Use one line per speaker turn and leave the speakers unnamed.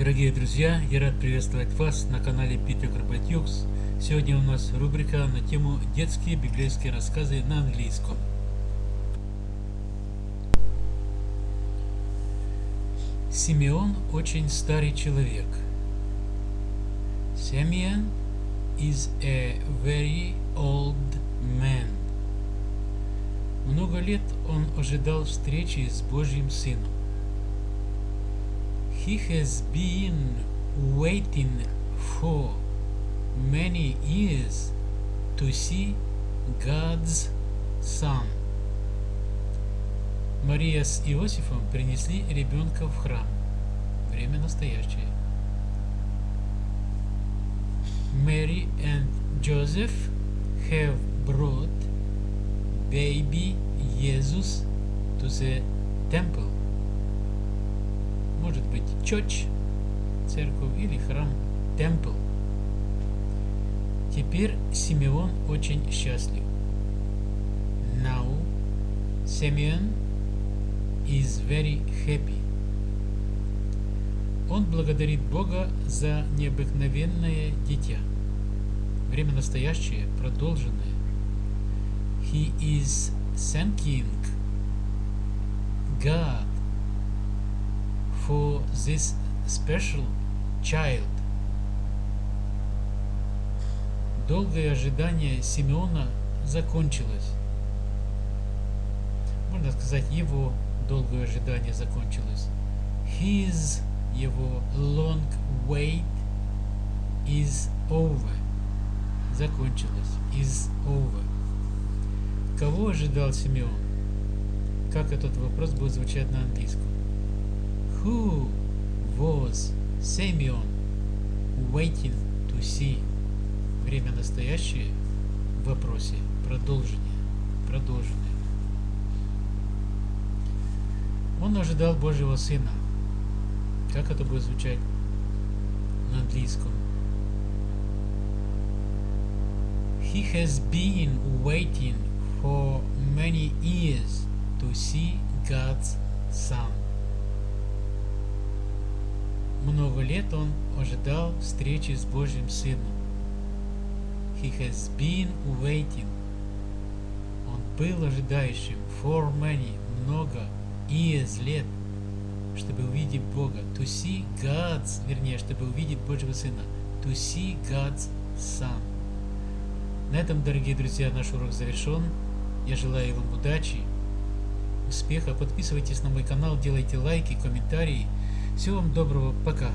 Дорогие друзья, я рад приветствовать вас на канале Питер Карпатюкс. Сегодня у нас рубрика на тему детские библейские рассказы на английском. Симеон очень старый человек. Simeon is a very old man. Много лет он ожидал встречи с Божьим Сыном. He has been waiting for many years to see God's Son. Мария с Иосифом принесли ребенка в храм. Время настоящее. Mary and Joseph have brought baby Jesus to the temple. Может быть, church, церковь или храм, temple. Теперь Симеон очень счастлив. Now Simeon is very happy. Он благодарит Бога за необыкновенное дитя. Время настоящее, продолженное. He is thanking God for this special child. Долгое ожидание Симеона закончилось. Можно сказать, его долгое ожидание закончилось. His, его long wait is over. Закончилось. Is over. Кого ожидал Симеон? Как этот вопрос будет звучать на английском? Who was Simeon waiting to see? Время настоящее в вопросе. Продолжение. Продолжение. Он ожидал Божьего Сына. Как это будет звучать на английском? He has been waiting for many years to see God's Son. Много лет он ожидал встречи с Божьим Сыном. He has been waiting. Он был ожидающим for many, много years, лет, чтобы увидеть Бога. To see God's, вернее, чтобы увидеть Божьего Сына. To see God's Son. На этом, дорогие друзья, наш урок завершен. Я желаю вам удачи, успеха. Подписывайтесь на мой канал, делайте лайки, комментарии. Всего вам доброго. Пока.